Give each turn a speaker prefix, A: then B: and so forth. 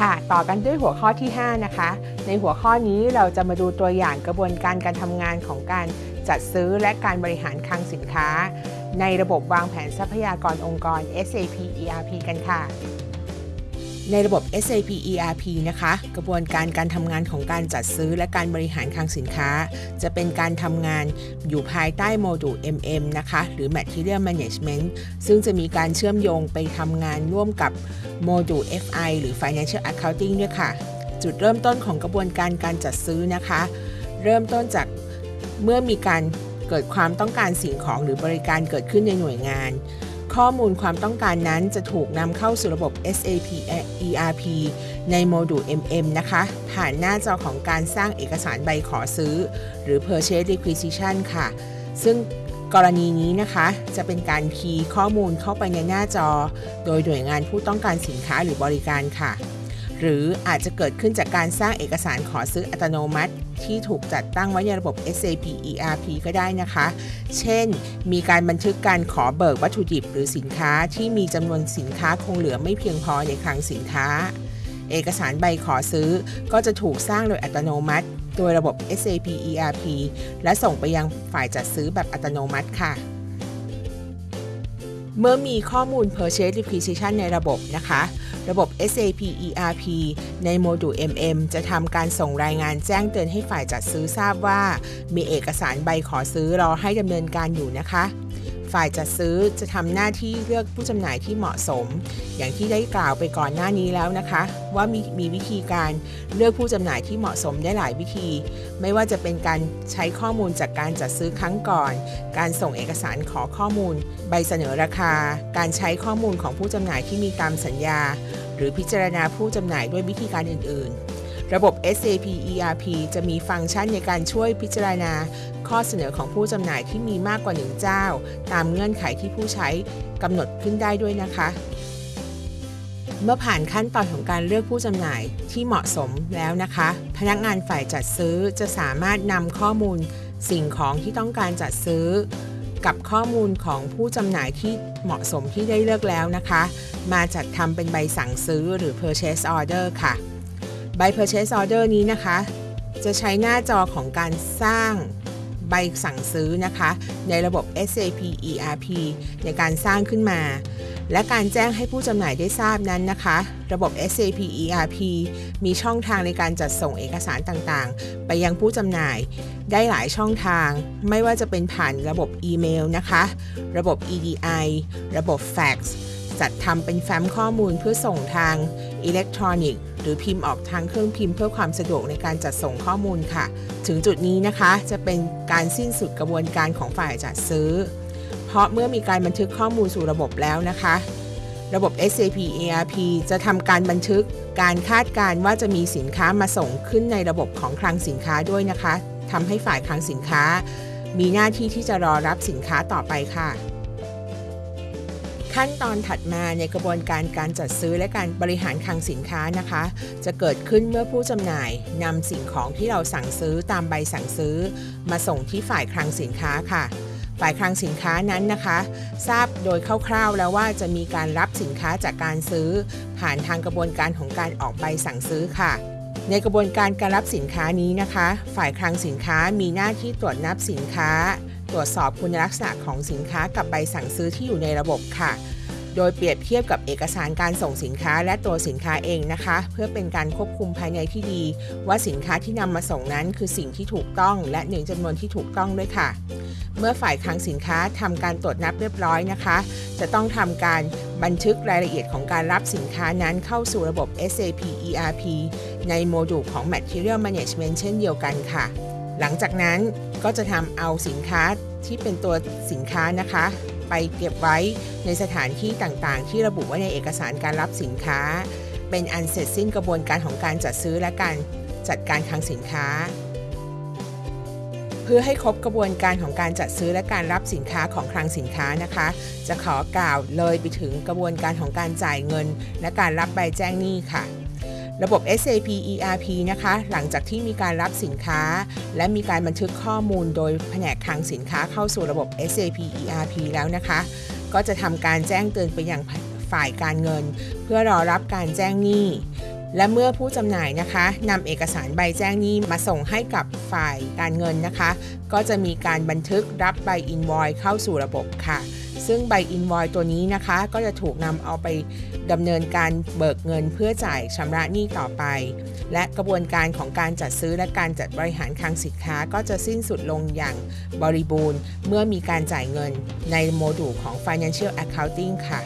A: ค่ะ ต่อกันด้วยหัวข้อที่ 5 นะคะ ในหัวข้อนี้เราจะมาดูตัวอย่างกระบวนการการทำงานของการจัดซื้อและการบริหารคลังสินค้า ในระบบวางแผนทรัพยากรองค์กร SAP ERP กันค่ะ ในระบบ SAP ERP นะคะ กระบวนการการทำงานของการจัดซื้อและการบริหารคลังสินค้า จะเป็นการทำงานอยู่ภายใต้โมดูล MM นะคะ หรือ Material Management ซึ่งจะมีการเชื่อมโยงไปทำงานร่วมกับโมดูล FI หรือ Financial Accounting ด้วยค่ะ จุดเริ่มต้นของกระบวนการการจัดซื้อนะคะ เริ่มต้นจากเมื่อมีการเกิดความต้องการสิ่งของหรือบริการเกิดขึ้นในหน่วยงาน ข้อมูลความต้องการนั้นจะถูกนำเข้าสู่ระบบ SAP ERP ในโมดูล MM นะคะ ผ่านหน้าจอของการสร้างเอกสารใบขอซื้อ หรือ Purchase Requisition ค่ะ ซึ่งกรณีนี้นะคะจะเป็นการคีย์ข้อมูลเข้าไปในหน้าจอ โดยหน่วยงานผู้ต้องการสินค้าหรือบริการค่ะ หรืออาจจะเกิดขึ้นจากการสร้างเอกสารขอซื้ออัตโนมัติ ที่ถูกจัดตั้งไว้ในระบบ SAP ERP ก็ได้นะคะ เช่น มีการบันทึกการขอเบิกวัตถุดิบหรือสินค้าที่มีจำนวนสินค้าคงเหลือไม่เพียงพอในคลังสินค้า เอกสารใบขอซื้อก็จะถูกสร้างโดยอัตโนมัติ โดยระบบ SAP ERP และส่งไปยังฝ่ายจัดซื้อแบบอัตโนมัติค่ะเมื่อมีข้อมูล Purchase Requisition ในระบบนะคะ ระบบ SAP ERP ในโมดูล MM จะทำการส่งรายงานแจ้งเตือนให้ฝ่ายจัดซื้อทราบว่า มีเอกสารใบขอซื้อรอให้ดำเนินการอยู่นะคะ ฝ่ายจัดซื้อจะทำหน้าที่เลือกผู้จำหน่ายที่เหมาะสม อย่างที่ได้กล่าวไปก่อนหน้านี้แล้วนะคะ ว่ามีมีวิธีการเลือกผู้จำหน่ายที่เหมาะสมได้หลายวิธี ไม่ว่าจะเป็นการใช้ข้อมูลจากการจัดซื้อครั้งก่อน การส่งเอกสารขอข้อมูล ใบเสนอราคา การใช้ข้อมูลของผู้จำหน่ายที่มีตามสัญญา หรือพิจารณาผู้จำหน่ายด้วยวิธีการอื่น ๆ ระบบ SAP ERP จะมีฟังก์ชันในการช่วยพิจารณา ข้อเสนอของผู้จำหน่ายที่มีมากกว่าหนึ่งเจ้า ตามเงื่อนไขที่ผู้ใช้กำหนดขึ้นได้ด้วยนะคะ เมื่อผ่านขั้นตอนของการเลือกผู้จำหน่ายที่เหมาะสมแล้วนะคะ พนักงานฝ่ายจัดซื้อจะสามารถนำข้อมูลสิ่งของที่ต้องการจัดซื้อ กับข้อมูลของผู้จำหน่ายที่เหมาะสมที่ได้เลือกแล้วนะคะ มาจัดทำเป็นใบสั่งซื้อหรือ purchase order ค่ะ ใบ purchase order นี้นะคะ จะใช้หน้าจอของการสร้าง ใบสั่งซื้อนะคะ ในระบบ SAP ERP ในการสร้างขึ้นมา และการแจ้งให้ผู้จำหน่ายได้ทราบนั้นนะคะ ระบบ SAP ERP มีช่องทางในการจัดส่งเอกสารต่างๆ ไปยังผู้จำหน่ายได้หลายช่องทาง ไม่ว่าจะเป็นผ่านระบบอีเมลนะคะ ระบบ EDI ระบบแฟกซ์จัดทำเป็นแฟ้มข้อมูลเพื่อส่งทาง อิเล็กทรอนิกส์หรือพิมพ์ออกทางเครื่องพิมพ์เพื่อความสะดวกในการจัดส่งข้อมูลค่ะ ถึงจุดนี้นะคะจะเป็นการสิ้นสุดกระบวนการของฝ่ายจัดซื้อ เพราะเมื่อมีการบันทึกข้อมูลสู่ระบบแล้วนะคะ ระบบ SAP ERP จะทำการบันทึกการคาดการณ์ว่าจะมีสินค้ามาส่งขึ้นในระบบของคลังสินค้าด้วยนะคะทำให้ฝ่ายคลังสินค้า มีหน้าที่ที่จะรอรับสินค้าต่อไปค่ะ ขั้นตอนถัดมาในกระบวนการการจัดซื้อและการบริหารคลังสินค้านะคะ จะเกิดขึ้นเมื่อผู้จำหน่ายนำสิ่งของที่เราสั่งซื้อตามใบสั่งซื้อ มาส่งที่ฝ่ายคลังสินค้าค่ะ ฝ่ายคลังสินค้านั้นนะคะ ทราบโดยคร่าวๆแล้วว่าจะมีการรับสินค้าจากการซื้อ ผ่านทางกระบวนการของการออกใบสั่งซื้อค่ะในกระบวนการการรับสินค้านี้นะคะ ฝ่ายคลังสินค้ามีหน้าที่ตรวจนับสินค้า ตรวจสอบคุณลักษณะของสินค้ากับใบสั่งซื้อที่อยู่ในระบบค่ะ โดยเปรียบเทียบกับเอกสารการส่งสินค้าและตัวสินค้าเองนะคะ เพื่อเป็นการควบคุมภายในที่ดี ว่าสินค้าที่นำมาส่งนั้นคือสิ่งที่ถูกต้อง และหนึ่งจำนวนที่ถูกต้องด้วยค่ะ เมื่อฝ่ายคลังสินค้าทำการตรวจนับเรียบร้อยนะคะ จะต้องทำการบันทึกรายละเอียดของการรับสินค้านั้นเข้าสู่ระบบ SAP ERP ในโมดูลของ Material Management เช่นเดียวกันค่ะ หลังจากนั้นก็จะทำเอาสินค้าที่เป็นตัวสินค้านะคะ ไปเก็บไว้ในสถานที่ต่างๆ ที่ระบุไว้ในเอกสารการรับสินค้า เป็นอันเสร็จสิ้นกระบวนการของการจัดซื้อและการจัดการคลังสินค้า เพื่อให้ครบกระบวนการของการจัดซื้อและการรับสินค้าของคลังสินค้านะคะ จะขอกล่าวเลยไปถึงกระบวนการของการจ่ายเงิน และการรับใบแจ้งหนี้ค่ะ ระบบ SAP ERP นะคะ หลังจากที่มีการรับสินค้า และมีการบันทึกข้อมูลโดยแผนกคลังสินค้าเข้าสู่ระบบ SAP ERP แล้วนะคะ ก็จะทำการแจ้งเตือนไปยังฝ่ายการเงิน เพื่อรอรับการแจ้งหนี้ และเมื่อผู้จำหน่ายนะคะนำเอกสารใบแจ้งหนี้มาส่งให้กับฝ่ายการเงินนะคะ ก็จะมีการบันทึกรับใบอินวอยเข้าสู่ระบบค่ะ ซึ่งใบอินวอยตัวนี้นะคะ ก็จะถูกนำเอาไปดำเนินการเบิกเงินเพื่อจ่ายชำระหนี้ต่อไป และกระบวนการของการจัดซื้อและการจัดบริหารคลังสินค้าก็จะสิ้นสุดลงอย่างบริบูรณ์ เมื่อมีการจ่ายเงินในโมดูลของ Financial Accounting ค่ะ